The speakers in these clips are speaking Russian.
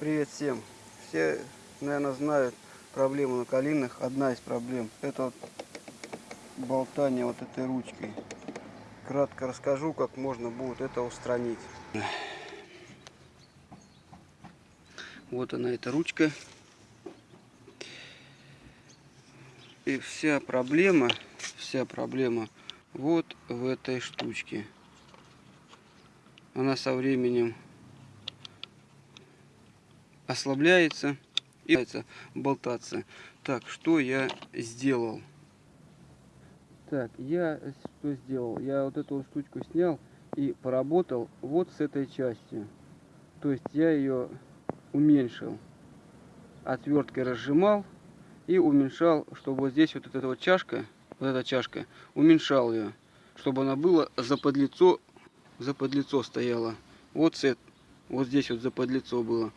Привет всем. Все, наверное, знают проблему на калинах. Одна из проблем – это вот болтание вот этой ручкой. Кратко расскажу, как можно будет это устранить. Вот она, эта ручка. И вся проблема, вся проблема вот в этой штучке. Она со временем ослабляется и болтаться. Так, что я сделал? Так, я что сделал? Я вот эту штучку снял и поработал вот с этой частью. То есть я ее уменьшил. Отверткой разжимал и уменьшал, чтобы вот здесь вот эта вот чашка, вот эта чашка, уменьшал ее, чтобы она была за подлицо, за подлицо стояла. Вот сет, вот здесь вот за подлицо было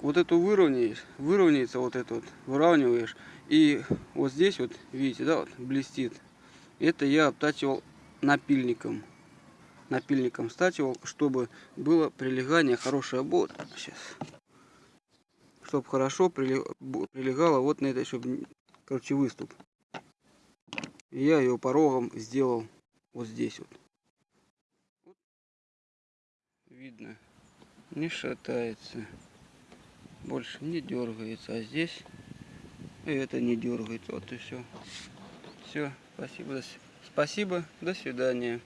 вот эту выровняешь, выровняется вот это вот, выравниваешь. И вот здесь вот, видите, да, вот блестит. Это я обтачивал напильником. Напильником стачивал, чтобы было прилегание хорошее. Вот, сейчас. Чтобы хорошо прилегало вот на этой, чтобы, короче, выступ. Я ее порогом сделал вот здесь вот. Видно, не шатается больше не дергается. А здесь это не дергается. Вот и все. Все, спасибо. Спасибо, до свидания.